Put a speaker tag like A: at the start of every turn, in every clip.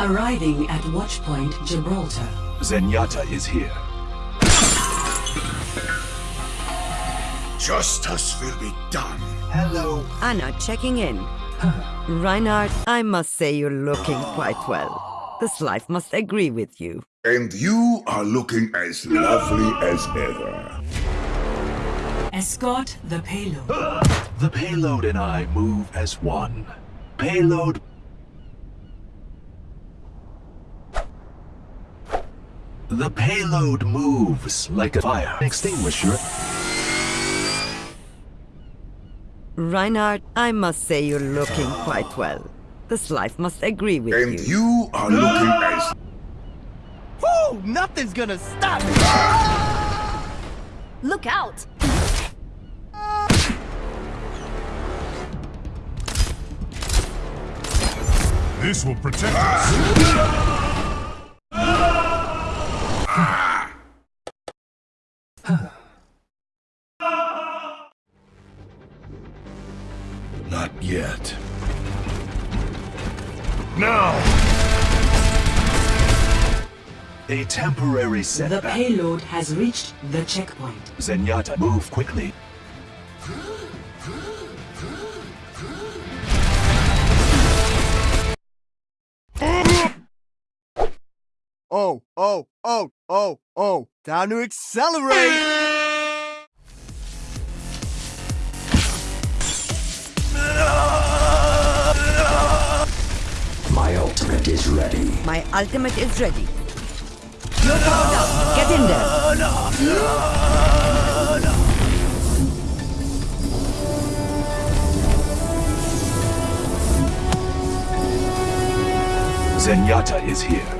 A: Arriving at Watchpoint Gibraltar.
B: Zenyatta is here.
C: Justice will be done.
B: Hello.
D: Ana checking in. Reinhardt, I must say you're looking quite well. This life must agree with you.
C: And you are looking as lovely as ever.
A: Escort the payload.
B: The payload and I move as one. Payload. The payload moves like a fire extinguisher.
D: Reinhardt, I must say you're looking quite well. This life must agree with
C: And
D: you.
C: And you are looking as
E: Woo! Nothing's gonna stop me!
F: Look out!
G: This will protect us.
B: Not yet.
G: Now!
B: A temporary
A: The payload has reached the checkpoint.
B: Zenyatta, move quickly.
E: Oh, oh, oh, oh, oh. Time to accelerate!
H: My ultimate is ready.
D: My ultimate is ready. You're powered up. Get in there.
B: Zenyatta is here.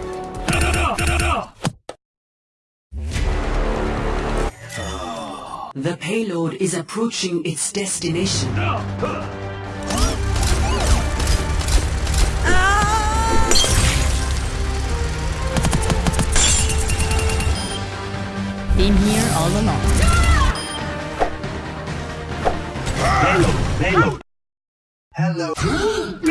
A: The payload is approaching its destination.
F: Been here all along.
B: Payload, payload. Hello.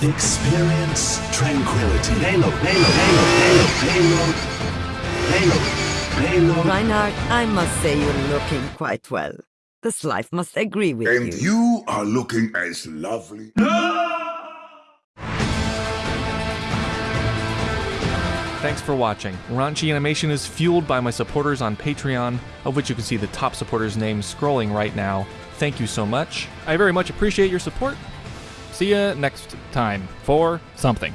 B: Experience tranquility. Payload, payload, payload, payload, payload, payload, payload.
D: Reinhardt, I must say you're looking quite well. This life must agree with
C: and
D: you.
C: And you are looking as lovely.
I: Thanks for watching. Raunchy Animation is fueled by my supporters on Patreon, of which you can see the top supporters' names scrolling right now. Thank you so much. I very much appreciate your support. See ya next time for something.